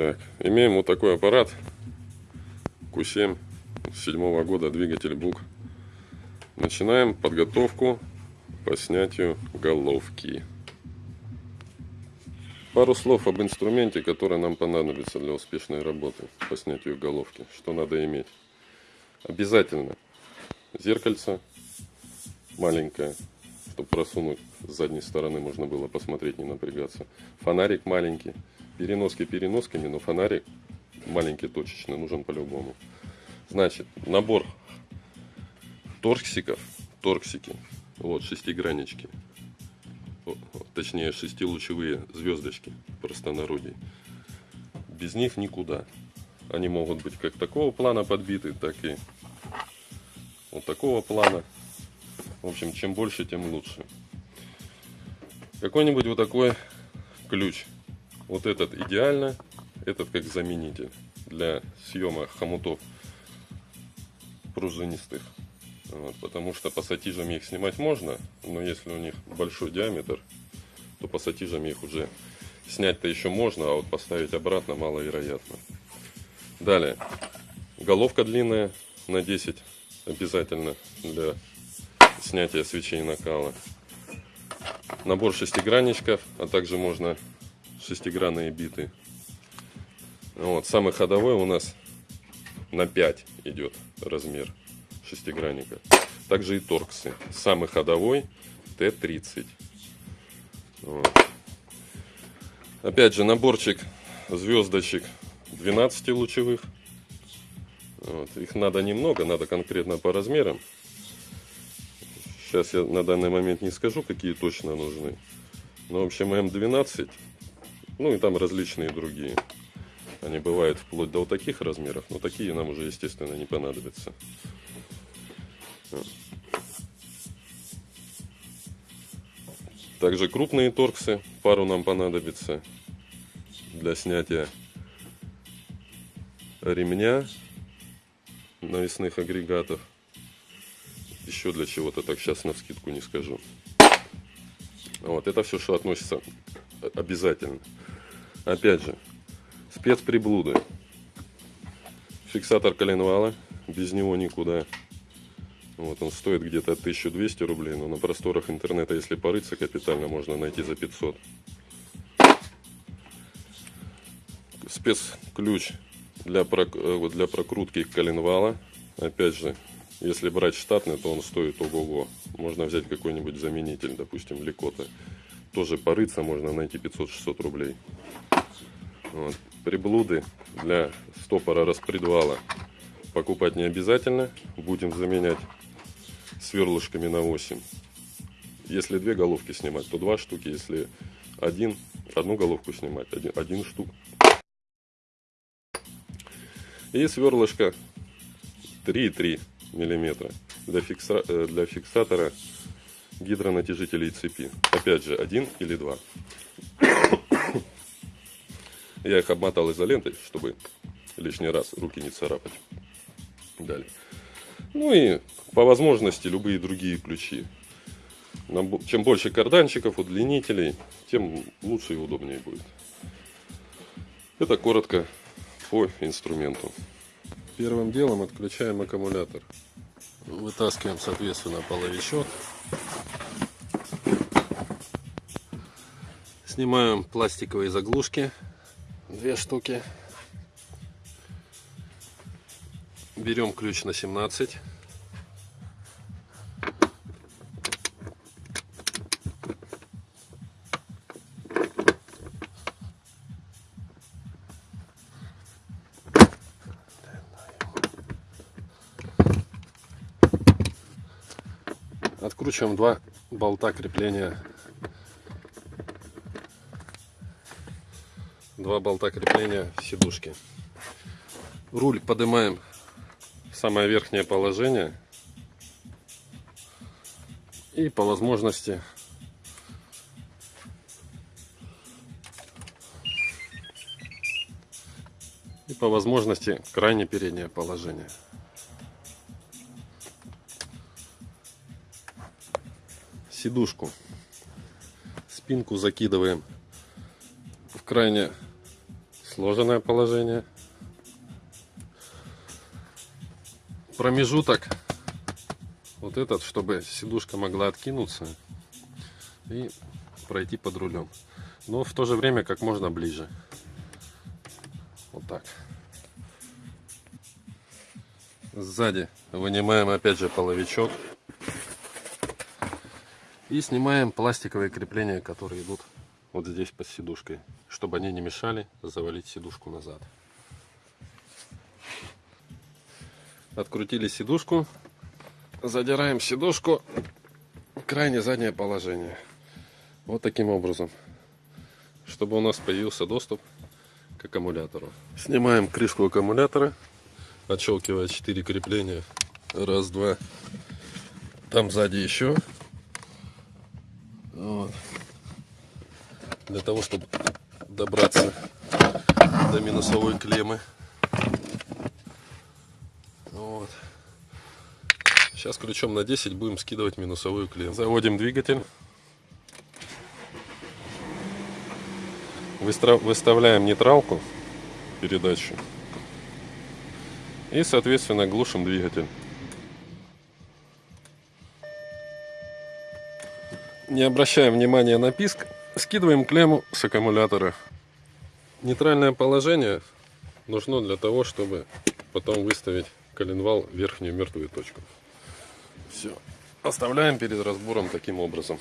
Так, имеем вот такой аппарат Q7 седьмого года, двигатель БУК. Начинаем подготовку по снятию головки. Пару слов об инструменте, который нам понадобится для успешной работы по снятию головки. Что надо иметь? Обязательно зеркальце маленькое, чтобы просунуть с задней стороны можно было посмотреть, не напрягаться. Фонарик маленький. Переноски переносками, но фонарик маленький точечный нужен по-любому. Значит, набор торксиков, торксики, вот шестиграннички, точнее шестилучевые звездочки простонародье. Без них никуда. Они могут быть как такого плана подбиты, так и вот такого плана. В общем, чем больше, тем лучше. Какой-нибудь вот такой ключ. Вот этот идеально, этот как заменитель для съема хомутов пружинистых. Вот, потому что пассатижами их снимать можно, но если у них большой диаметр, то пассатижами их уже снять-то еще можно, а вот поставить обратно маловероятно. Далее, головка длинная на 10 обязательно для снятия свечей накала. Набор шестигранничков, а также можно шестигранные биты. Вот, самый ходовой у нас на 5 идет размер шестигранника. Также и торксы. Самый ходовой Т-30. Вот. Опять же, наборчик звездочек 12 лучевых. Вот. Их надо немного, надо конкретно по размерам. Сейчас я на данный момент не скажу, какие точно нужны. Но, в общем, М12, ну и там различные другие. Они бывают вплоть до вот таких размеров, но такие нам уже, естественно, не понадобятся. Также крупные торксы, пару нам понадобится для снятия ремня навесных агрегатов. Еще для чего-то, так сейчас на скидку не скажу. Вот, это все, что относится обязательно. Опять же, спецприблуды. Фиксатор коленвала, без него никуда. Вот он стоит где-то 1200 рублей, но на просторах интернета, если порыться капитально, можно найти за 500. Спецключ для, э, для прокрутки коленвала. Опять же, если брать штатный, то он стоит ого-го. Можно взять какой-нибудь заменитель, допустим, Ликота. Тоже порыться можно найти 500-600 рублей. Вот. Приблуды для стопора распредвала покупать не обязательно. Будем заменять сверлышками на 8. Если две головки снимать, то два штуки. Если один, одну головку снимать, один, один штук. И сверлышко 3,3 миллиметра для, фикса, э, для фиксатора гидронатяжителей цепи. Опять же, один или два. Я их обмотал изолентой, чтобы лишний раз руки не царапать. Далее. Ну и по возможности любые другие ключи. Чем больше карданчиков, удлинителей, тем лучше и удобнее будет. Это коротко по инструменту. Первым делом отключаем аккумулятор. Вытаскиваем, соответственно, половичок. Снимаем пластиковые заглушки две штуки. Берем ключ на 17. Откручиваем два болта крепления два болта крепления сидушки. Руль поднимаем в самое верхнее положение. И по возможности и по возможности крайне переднее положение. Сидушку, спинку закидываем в крайне Сложенное положение. Промежуток вот этот, чтобы сидушка могла откинуться и пройти под рулем. Но в то же время как можно ближе. Вот так. Сзади вынимаем опять же половичок. И снимаем пластиковые крепления, которые идут вот здесь под сидушкой. Чтобы они не мешали завалить сидушку назад. Открутили сидушку. Задираем сидушку в крайне заднее положение. Вот таким образом. Чтобы у нас появился доступ к аккумулятору. Снимаем крышку аккумулятора. Отщелкивая 4 крепления. Раз, два. Там сзади еще. Вот. Для того, чтобы добраться до минусовой клеммы. Вот. Сейчас ключом на 10 будем скидывать минусовую клемму. Заводим двигатель. Выставляем нейтралку, передачу. И, соответственно, глушим двигатель. Не обращаем внимания на писк. Скидываем клемму с аккумулятора. Нейтральное положение нужно для того, чтобы потом выставить коленвал в верхнюю мертвую точку. Все. Оставляем перед разбором таким образом.